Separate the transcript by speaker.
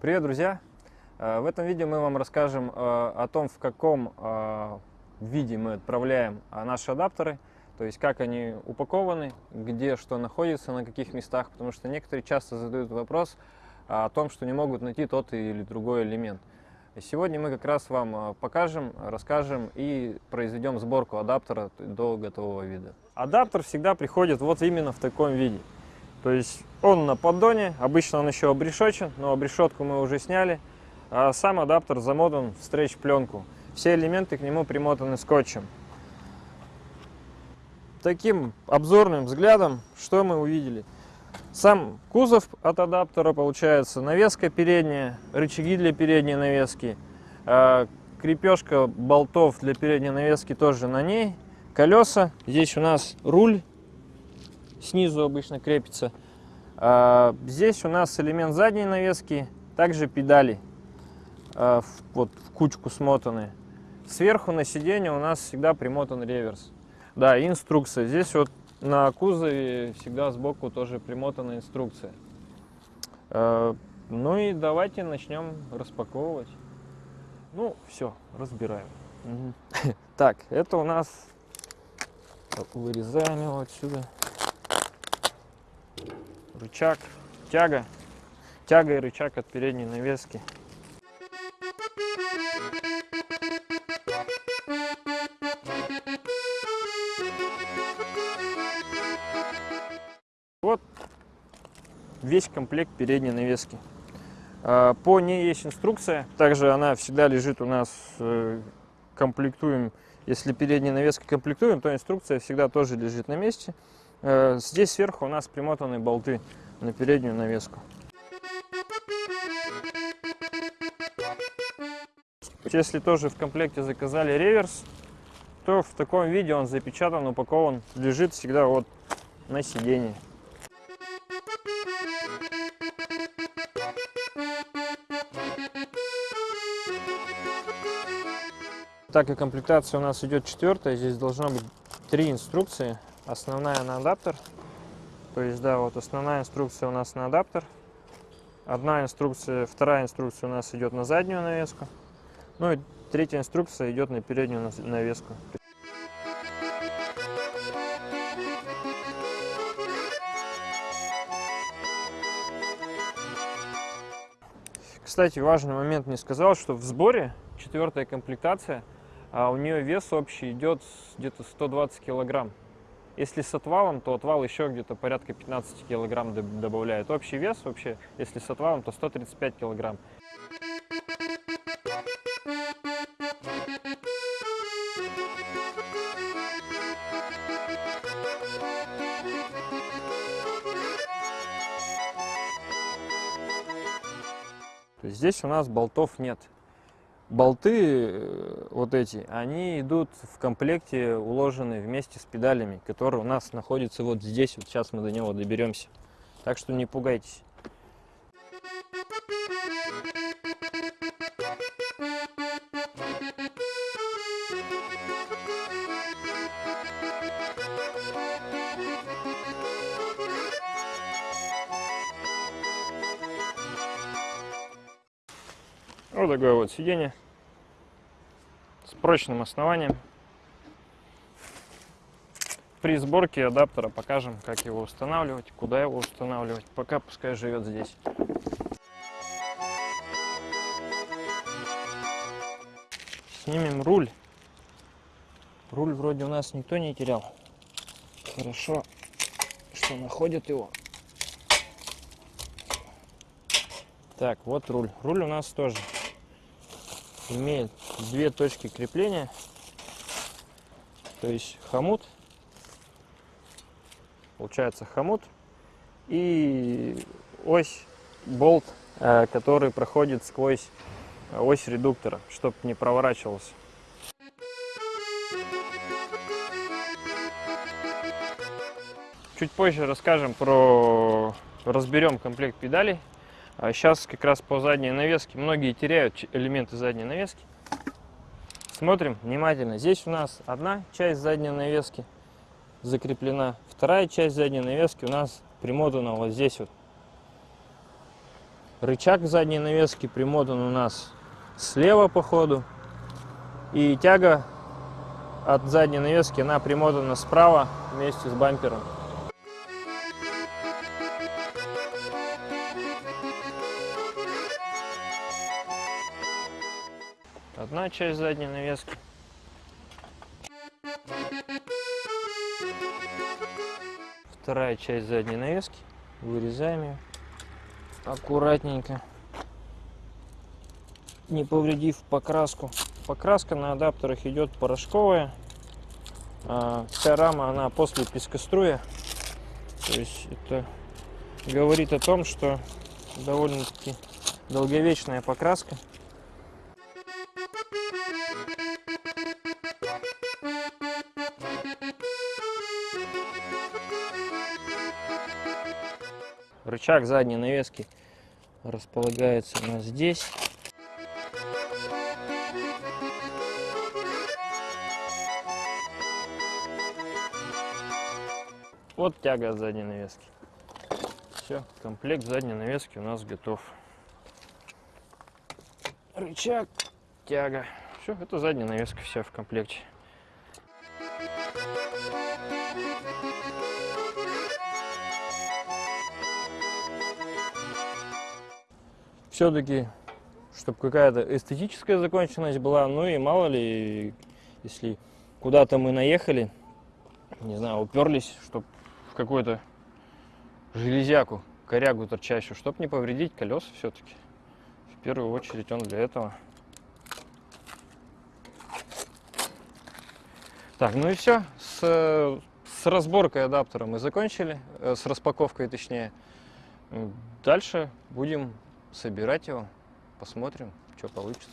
Speaker 1: Привет, друзья! Э, В этом видео мы вам расскажем э, о том, в каком э, виде мы отправляем наши адаптеры, то есть как они упакованы, где что находится, на каких местах, потому что некоторые часто задают вопрос о том, что не могут найти тот или другой элемент. Сегодня мы как раз вам покажем, расскажем и произведем сборку адаптера до готового вида. Адаптер всегда приходит вот именно в таком виде. То есть он на поддоне, обычно он еще обрешочен, но обрешетку мы уже сняли. А сам адаптер замотан в стретч-пленку. Все элементы к нему примотаны скотчем. Таким обзорным взглядом, что мы увидели? Сам кузов от адаптера получается, навеска передняя, рычаги для передней навески, а, крепежка болтов для передней навески тоже на ней, колеса, здесь у нас руль снизу обычно крепится. А, здесь у нас элемент задней навески, также педали, а, вот в кучку смотаны. Сверху на сиденье у нас всегда примотан реверс. Да, и инструкция. Здесь вот на кузове всегда сбоку тоже примотана инструкция. А, Ну и давайте начнем распаковывать. Ну, все, разбираем. Мгм. Так, это у нас вырезаем его отсюда рычаг, тяга, тяга и рычаг от передней навески. Вот весь комплект передней навески. А, По ней есть инструкция, также она всегда лежит у нас, э, комплектуем, если передней навеской комплектуем, то инструкция всегда тоже лежит на месте. Э, Здесь сверху у нас примотаны болты на переднюю навеску. Если тоже в комплекте заказали реверс, то в таком виде он запечатан, упакован, лежит всегда вот на сиденье. Так как комплектация у нас идет четвертая, здесь должно быть три инструкции. Основная на адаптер. То есть, да, вот основная инструкция у нас на адаптер. Одна инструкция, вторая инструкция у нас идет на заднюю навеску. Ну и третья инструкция идет на переднюю навеску. Кстати, важный момент не сказал, что в сборе четвертая комплектация, а у нее вес общий идет где-то 120 килограмм. Если с отвалом, то отвал еще где-то порядка 15 килограмм доб- добавляет. Общий вес вообще, если с отвалом, то 135 килограмм. Здесь у нас болтов нет. Болты э, вот эти, они идут в комплекте, уложены вместе с педалями, которые у нас находятся вот здесь. Вот сейчас мы до него доберемся. Так что не пугайтесь. Вот такое вот сиденье с прочным основанием. При сборке адаптера покажем, как его устанавливать, куда его устанавливать. Пока пускай живет здесь. Снимем руль. Руль вроде у нас никто не терял. Хорошо, что находят его. Так, вот руль. Руль у нас тоже имеет две точки крепления. То есть хомут. Получается хомут. И ось, болт, э, который проходит сквозь ось редуктора, чтобы не проворачивался. Чуть позже расскажем про... разберем комплект педалей. А сейчас как раз по задней навеске. Многие теряют элементы задней навески. Смотрим внимательно. Здесь у нас одна часть задней навески закреплена. Вторая часть задней навески у нас примотана вот здесь вот. Рычаг задней навески примотан у нас слева по ходу. И тяга от задней навески, она примотана справа вместе с бампером. Одна часть задней навески. Вторая часть задней навески. Вырезаем ее аккуратненько, не повредив покраску. Покраска на адаптерах идет порошковая. А вся рама, она после пескоструя. То есть это говорит о том, что довольно-таки долговечная покраска. Рычаг задней навески располагается у нас здесь. Вот тяга задней навески. Все, комплект задней навески у нас готов. Рычаг, тяга. Все, это задняя навеска вся в комплекте. Все-таки, чтобы какая-то эстетическая законченность была, ну и мало ли, если куда-то мы наехали, не знаю, уперлись, чтобы в какую-то железяку, корягу торчащую, чтобы не повредить колеса все-таки. В первую очередь он для этого. Так, ну и все. С, с разборкой адаптера мы закончили, э, с распаковкой точнее. Дальше будем собирать его, посмотрим, что получится.